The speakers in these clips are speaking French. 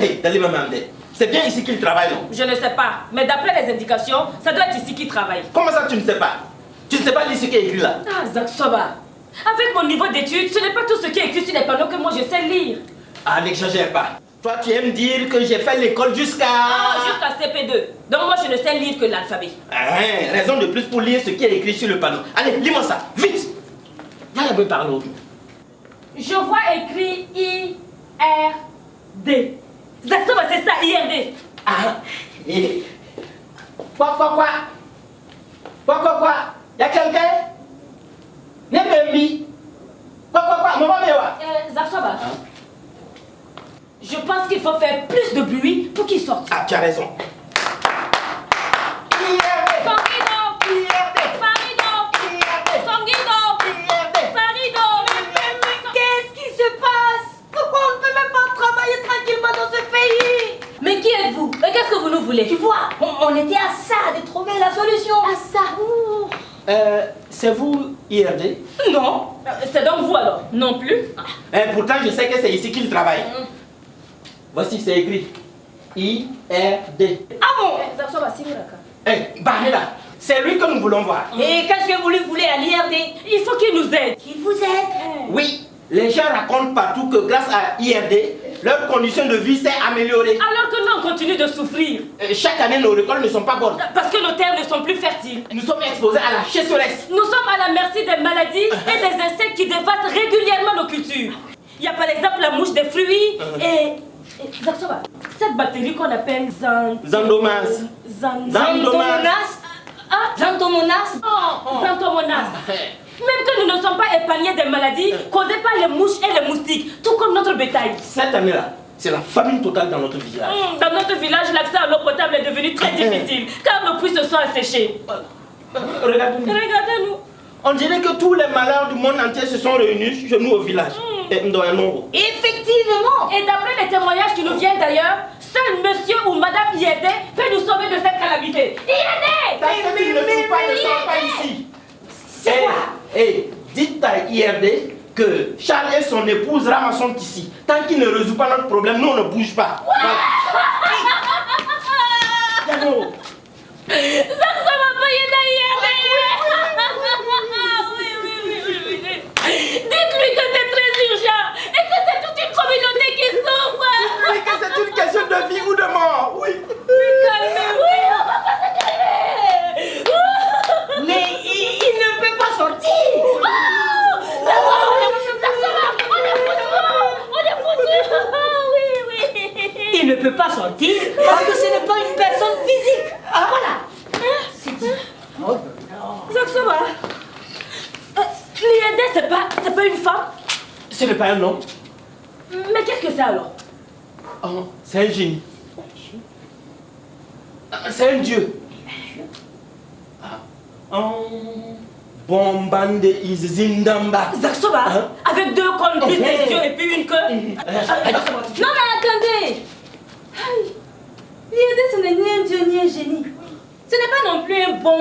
Hé, hey, Mamande, c'est bien ici qu'il travaille, non? Je ne sais pas, mais d'après les indications, ça doit être ici qu'il travaille. Comment ça, tu ne sais pas? Tu ne sais pas lire ce qui est écrit là? Ah, Zak Soba, avec mon niveau d'études, ce n'est pas tout ce qui est écrit sur les panneaux que moi je sais lire. Ah, n'exagère pas. Toi, tu aimes dire que j'ai fait l'école jusqu'à... Ah, jusqu'à CP2. Donc moi, je ne sais lire que l'alphabet. Ah, raison de plus pour lire ce qui est écrit sur le panneau. Allez, lis-moi ça, vite peu par l'autre. Je vois écrit I-R-D. Exactement, c'est ça, IRD. Ah, et... Quoi, quoi, quoi? Quoi, quoi, quoi? Y'a quelqu'un? Nebembi Quoi, quoi, quoi? Maman, mais Euh, Zaksoba. Je pense qu'il faut faire plus de bruit pour qu'il sorte. Ah, tu as raison. IRD Sanguido IRD Farido IRD Sanguido IRD Farido Qu'est-ce qui se passe Pourquoi on ne peut même pas travailler tranquillement dans ce pays Mais qui êtes-vous Et qu'est-ce que vous nous voulez Tu vois, on, on était à ça de trouver la solution. À ça. Euh, c'est vous, IRD Non. C'est donc vous alors Non plus Eh, Pourtant, je sais que c'est ici qu'il travaille. Voici, c'est écrit. I-R-D. Ah bon? Eh, Barnella, c'est lui que nous voulons voir. Et qu'est-ce que vous lui voulez à l'IRD Il faut qu'il nous aide. Qu'il vous aide? Oui, les gens racontent partout que grâce à IRD, leur condition de vie s'est améliorée. Alors que nous, on continue de souffrir. Euh, Chaque année, nos récoltes ne sont pas bonnes. Parce que nos terres ne sont plus fertiles. Nous sommes exposés à la chasseresse. Nous sommes à la merci des maladies et des insectes qui dévastent régulièrement nos cultures. Il y a par exemple la mouche des fruits et... et Zaksoba, cette bactérie qu'on appelle zan... Zandomas. Zan... Zantomonas Ah, Zantomonas oh, Zantomonas. Même que nous ne sommes pas épargnés des maladies causées par les mouches et les moustiques, tout comme notre bétail. Cette année-là, c'est la famine totale dans notre village. Hum, Dans notre village, l'accès à l'eau potable est devenu très difficile car nos puits se sont asséchés. Regardez-nous. Regardez-nous. On dirait que tous les malheurs du monde entier se sont réunis chez nous au village. Et nombre. Effectivement Et d'après les témoignages qui nous viennent d'ailleurs, seul monsieur ou madame IED peut nous sauver de cette calamité. Que tu ne pas, ne sors pas ici. C'est Eh, quoi? eh, dites à IRD que Charles et son épouse Rama sont ici. Tant qu'il ne résout pas notre problème, nous on ne bouge pas. Ça, ça va pas aider IED Oui, oui, oui, oui, oui. Dites-lui que c'est très urgent et que c'est toute une communauté qui souffre. Oui, que c'est une question de vie ou de mort. Oui. Calmez-vous. Oui, on va pas se calmer. Mais il, il ne peut pas sortir Ça va, on est foutu, ça va, on est foutu, on est foutu. Oui, oui. Il ne peut pas sortir parce que ce n'est pas une personne physique. Ah voilà C'est dit. Zaksoma, euh, c'est pas, c'est pas une femme? Ce n'est pas un homme. Mais qu'est-ce que c'est alors? Oh, c'est un génie. Ah, C'est un dieu. Oh. Bombande is Zindamba. Zaksoma, Hein? Avec deux cornes, plus des yeux et puis une queue Non mais attendez L'IRD ce n'est ni un dieu ni un génie. Ce n'est pas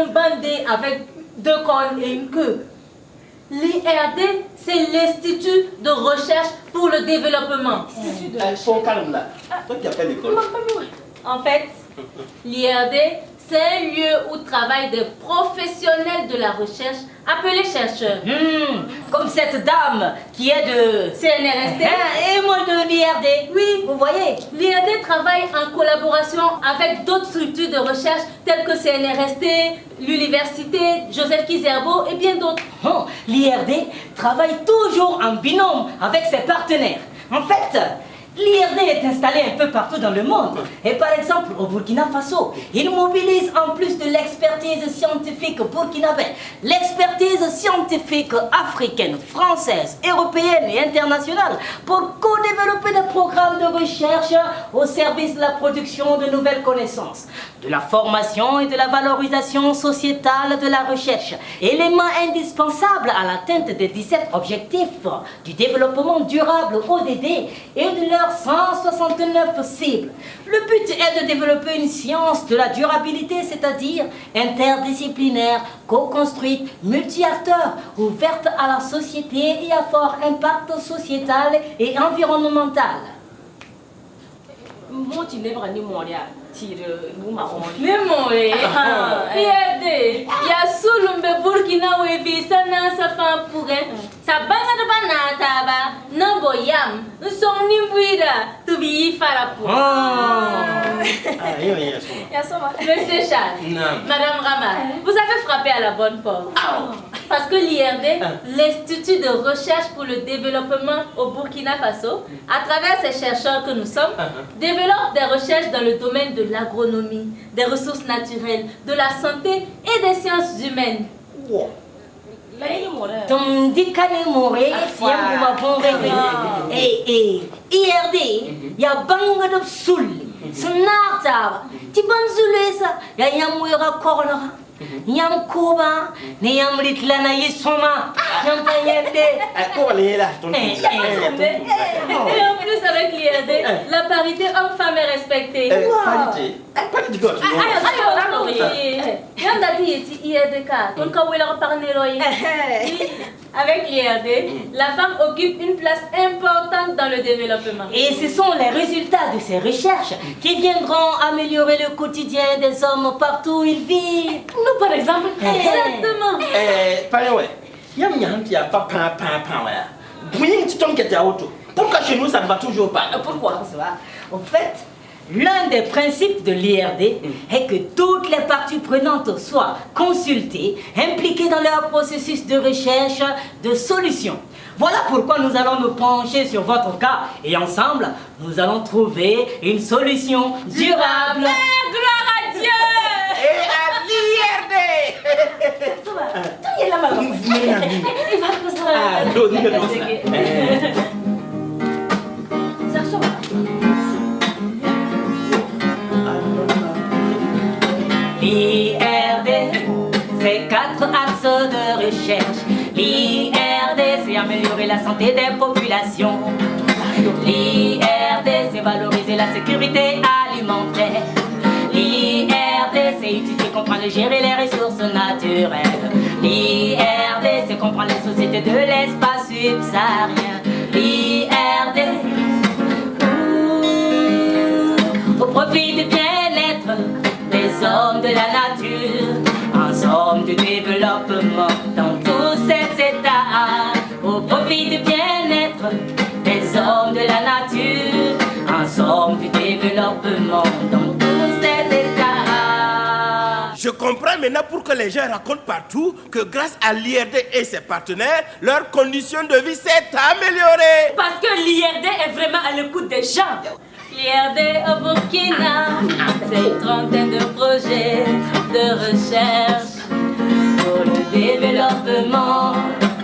bandé avec deux cornes et une queue. L'IRD c'est l'Institut de recherche pour le développement. Eh, Son calme là. Toi qui as fait l'école. En fait, l'IRD c'est un lieu où travaillent des professionnels de la recherche appelés chercheurs. Hmm, comme cette dame qui est de CNRST et moi de l'IRD. Oui, vous voyez, l'IRD travaille en collaboration avec d'autres structures de recherche telles que CNRST, l'université Joseph Kizerbo et bien d'autres. Oh, L'IRD travaille toujours en binôme avec ses partenaires. En fait, L'IRD est installé un peu partout dans le monde. Et par exemple, au Burkina Faso, il mobilise en plus de l'expertise scientifique burkinabé, l'expertise scientifique africaine, française, européenne et internationale pour co-développer des programmes de recherche au service de la production de nouvelles connaissances, de la formation et de la valorisation sociétale de la recherche, élément indispensable à l'atteinte des 17 objectifs du développement durable ODD et de leurs 169 cibles. Le but est de développer une science de la durabilité, c'est-à-dire interdisciplinaire, co-construite, multi-acteurs, ouverte à la société et à fort impact sociétal et environnemental. Tinebra ni moria tire nu maroni Ne more. IRD. Ya sulumbe Burkina wevi sana sa fan pourrait. Sa banga de banata ba. Nimbuida. Tubi fara pour. Ah, yo, yo, so. yasoma Monsieur Charles. Non. Madame Rama, vous avez frappé à la bonne porte. Parce que l'IRD, l'Institut de recherche pour le développement au Burkina Faso, à travers ces chercheurs que nous sommes, développe des recherches dans le domaine de l'agronomie, des ressources naturelles, de la santé et des sciences humaines. Moria Ton dikane more siyangu mavongere. Eh eh. IRD ya banga de sul. Snarta. Ti ban zulesa ya yamwera korla. Yam koba ne yam ritlana yisoma. Yam payende. Eh, ko wala yela, ton ton. Et en plus, avec l'IRD, la parité homme-femme est respectée. Eh, parité. Eh, parité, go, tu vois. Yanda ti yeti IRDK, ton ka wela parnero yi. Avec l'IRD, la femme occupe une place importante dans le développement. Et ce sont les résultats de ces recherches qui viendront améliorer le quotidien des hommes partout où ils vivent. nous par exemple Exactement. Eh, était à auto. Pourquoi chez nous ça ne va toujours pas? Pourquoi? En fait, l'un des principes de l'IRD est que toutes les parties prenantes soient consultées, impliquées dans leur processus de recherche de solutions. Voilà pourquoi nous allons nous pencher sur votre cas et ensemble, nous allons trouver une solution durable. Gloire à Dieu. Et à l'IRD quatre axes de recherche. L'IRD, c'est améliorer la santé des populations. L'IRD, c'est valoriser la sécurité alimentaire. L'IRD, c'est étudier, comprendre et gérer les ressources naturelles. L'IRD, c'est comprendre les sociétés de l'espace subsaharien. Du développement dans tous ces états, au profit du bien-être des hommes de la nature, en somme du développement dans tous ces états. Je comprends maintenant pourquoi les gens racontent partout que grâce à l'IRD et ses partenaires, leurs conditions de vie s'est améliorée. parce que l'IRD est vraiment à l'écoute des gens L'IRD au Burkina, c'est une trentaine de projets de recherche développement.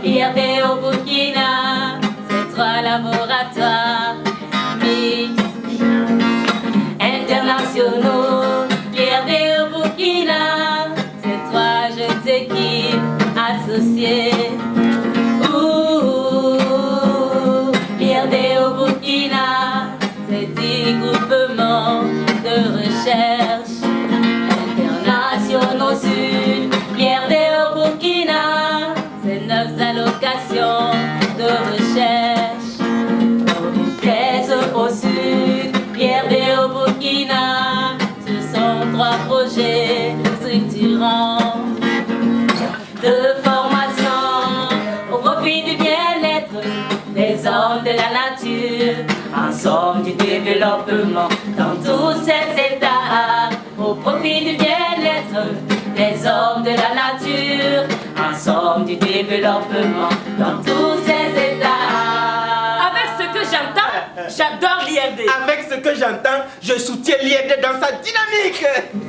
L'IRD au Burkina, c'est trois laboratoires de formation au profit du bien-être des hommes de la nature, en somme du développement dans tous ces états, au profit du bien-être des hommes de la nature, en somme du développement dans tous j'adore l'IRD Avec ce que j'entends, je soutiens l'IRD dans sa dynamique.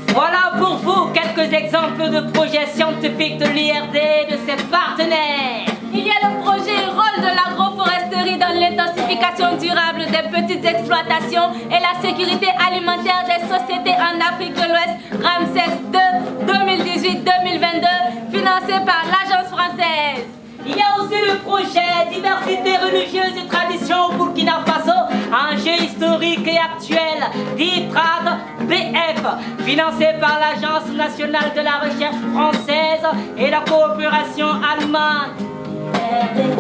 Voilà pour vous quelques exemples de projets scientifiques de l'IRD et de ses partenaires. Il y a le projet Rôle de l'agroforesterie dans l'intensification durable des petites exploitations et la sécurité alimentaire des sociétés en Afrique de l'Ouest, Ramsès 2, 2018-2022, financé par l'Agence française. Il y a aussi le projet Diversité religieuse et tradition au Burkina Faso, un jeu historique et actuel d'ITRAD BF, financé par l'Agence nationale de la recherche française et la coopération allemande.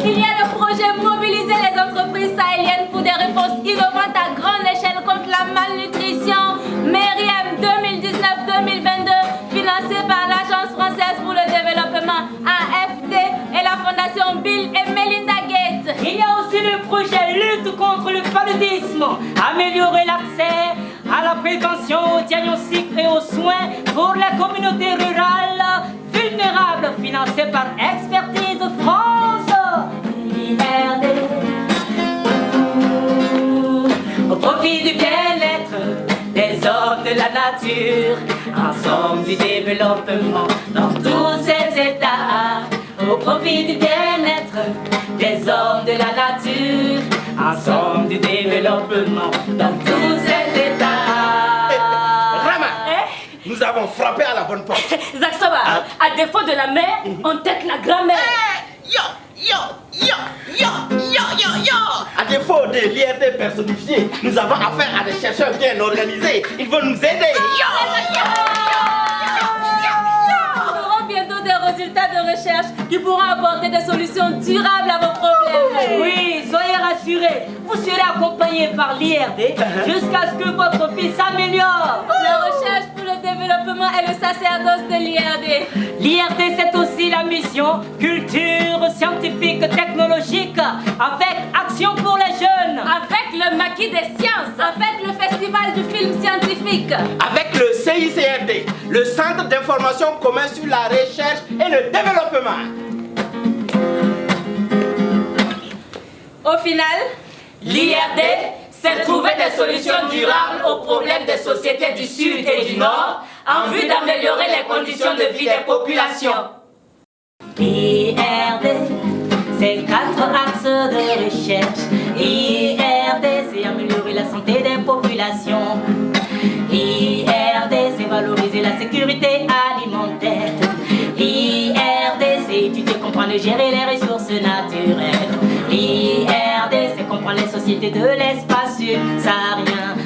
Il y a le projet Mobiliser les entreprises sahéliennes pour des réponses innovantes à grande échelle contre la malnutrition, MERIEM 2019-2022, financé par l'Agence française pour le développement, AFD et la Fondation Bill et Melinda Gates. Il y a aussi le projet améliorer l'accès à la prévention, au diagnostic et aux soins pour la communauté rurale vulnérable, financé par Expertise France. Au profit du bien-être des hommes de la nature, ensemble du développement dans tous ces états. Au profit du bien-être des hommes de la nature, ensemble du développement dans tous ces états. Rama, Eh? nous avons frappé à la bonne porte. Zaxova, à défaut de la mère, on tête la grand-mère. Yo, yo, yo, yo, yo, yo, yo. À défaut de l'IRT personnifié, nous avons affaire à des chercheurs bien organisés. Ils vont nous aider. Yo, yo, bientôt des résultats de recherche qui pourront apporter des solutions durables à vos problèmes. Oui, soyez rassurés, vous serez accompagnés par l'IRD jusqu'à ce que votre fille s'améliore. La recherche développement est le sacerdoce de l'IRD. L'IRD, c'est aussi la mission culture scientifique technologique avec action pour les jeunes. Avec le maquis des sciences, avec le festival du film scientifique. Avec le CICRD, le Centre d'information commun sur la recherche et le développement. Au final, L'IRD, c'est trouver des solutions durables aux problèmes des sociétés du Sud et du Nord en vue d'améliorer les conditions de vie des populations. IRD, c'est quatre axes de recherche. IRD, c'est améliorer la santé des populations. IRD, c'est valoriser la sécurité alimentaire. IRD, c'est étudier, comprendre et gérer les ressources naturelles. IRD, les sociétés de l'espace subsaharien.